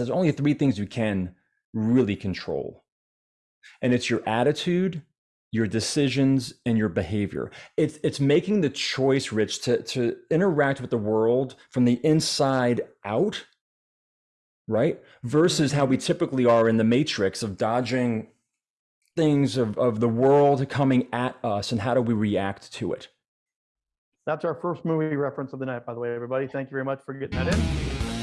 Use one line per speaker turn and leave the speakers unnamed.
is there's only three things you can really control. And it's your attitude, your decisions, and your behavior. It's it's making the choice, Rich, to, to interact with the world from the inside out, right? Versus how we typically are in the matrix of dodging things of, of the world coming at us and how do we react to it.
That's our first movie reference of the night, by the way, everybody. Thank you very much for getting that in.